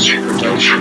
技能展示